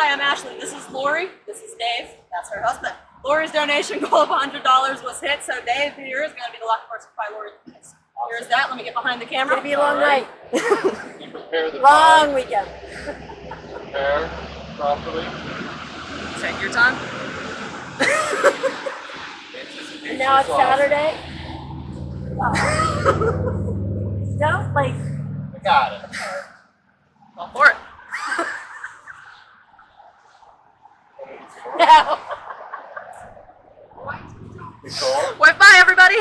Hi, I'm Ashley. This is Lori. This is Dave. That's her husband. Lori's donation goal of $100 was hit, so Dave here is going to be the lucky person to buy Lori tickets. Here's that. Let me get behind the camera. It's gonna be a long night. You prepare the long time, weekend. prepare properly. Take your time. And now it's is awesome. Saturday. no, like I got it. No. bye, everybody.